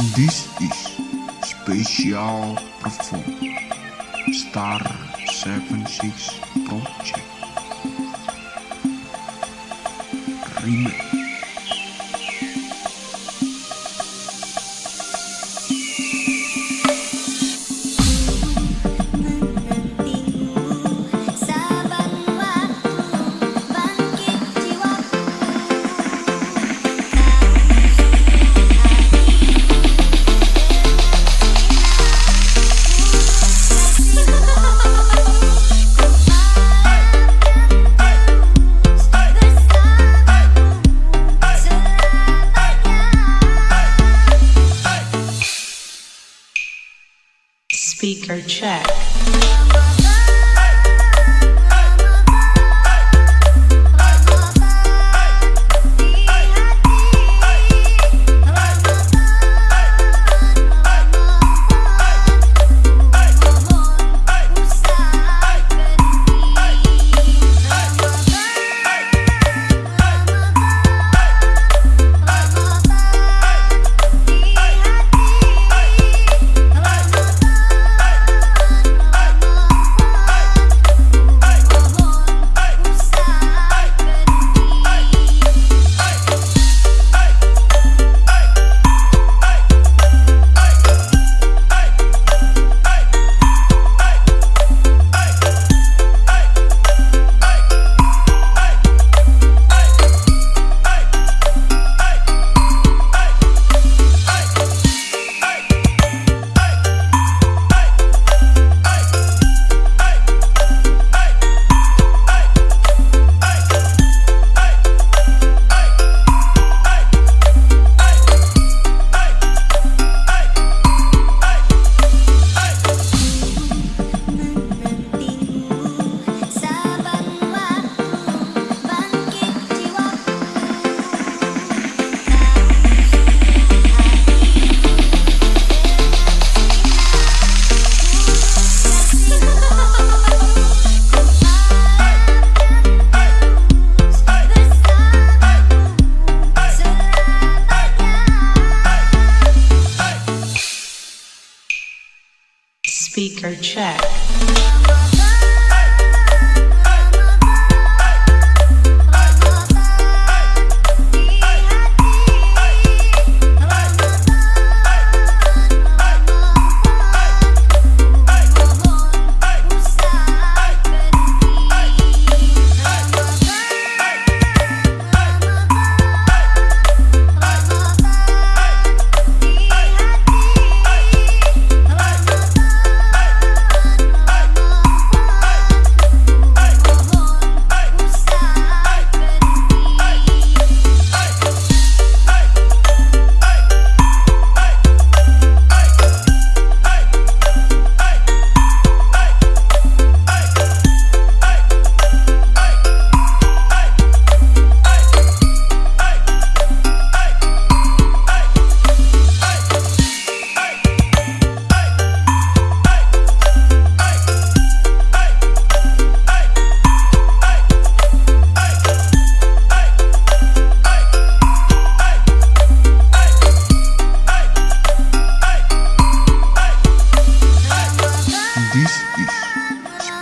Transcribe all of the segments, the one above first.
This is special perform Star 76 Project. Remix Speaker check. Speaker check.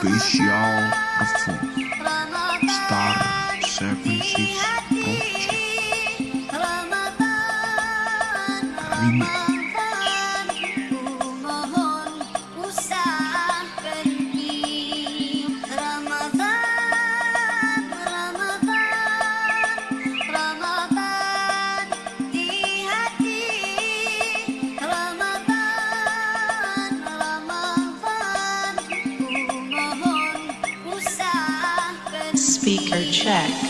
Special perform Star 76 Project Remix check.